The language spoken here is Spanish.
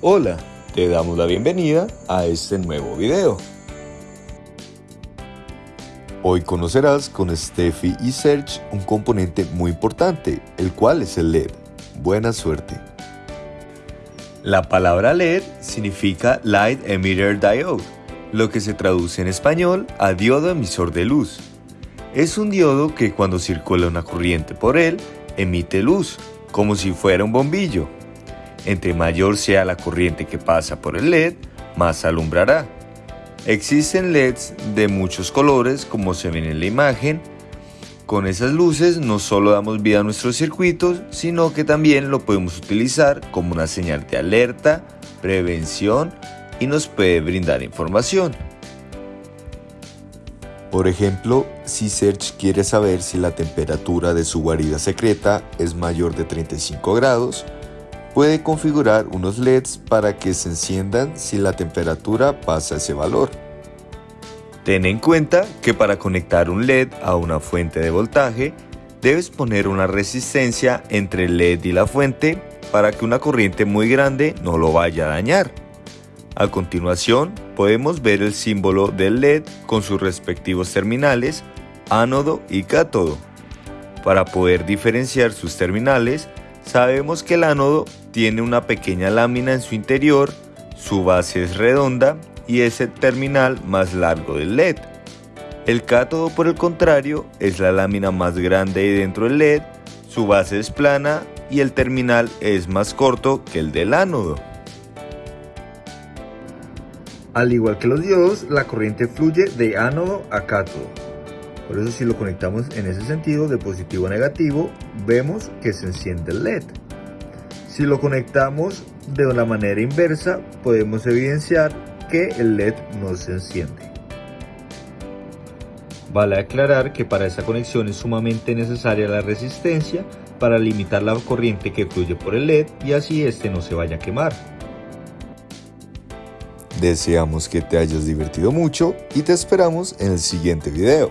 Hola, te damos la bienvenida a este nuevo video. Hoy conocerás con Steffi y Serge un componente muy importante, el cual es el LED. Buena suerte. La palabra LED significa Light Emitter Diode, lo que se traduce en español a diodo emisor de luz. Es un diodo que cuando circula una corriente por él, emite luz, como si fuera un bombillo. Entre mayor sea la corriente que pasa por el LED, más alumbrará. Existen LEDs de muchos colores como se ven en la imagen. Con esas luces no solo damos vida a nuestros circuitos, sino que también lo podemos utilizar como una señal de alerta, prevención y nos puede brindar información. Por ejemplo, si Serge quiere saber si la temperatura de su guarida secreta es mayor de 35 grados, Puede configurar unos LEDs para que se enciendan si la temperatura pasa ese valor. Ten en cuenta que para conectar un LED a una fuente de voltaje, debes poner una resistencia entre el LED y la fuente para que una corriente muy grande no lo vaya a dañar. A continuación, podemos ver el símbolo del LED con sus respectivos terminales, ánodo y cátodo. Para poder diferenciar sus terminales, Sabemos que el ánodo tiene una pequeña lámina en su interior, su base es redonda y es el terminal más largo del LED. El cátodo por el contrario es la lámina más grande dentro del LED, su base es plana y el terminal es más corto que el del ánodo. Al igual que los diodos, la corriente fluye de ánodo a cátodo. Por eso si lo conectamos en ese sentido de positivo a negativo, vemos que se enciende el LED. Si lo conectamos de una manera inversa, podemos evidenciar que el LED no se enciende. Vale aclarar que para esa conexión es sumamente necesaria la resistencia para limitar la corriente que fluye por el LED y así este no se vaya a quemar. Deseamos que te hayas divertido mucho y te esperamos en el siguiente video.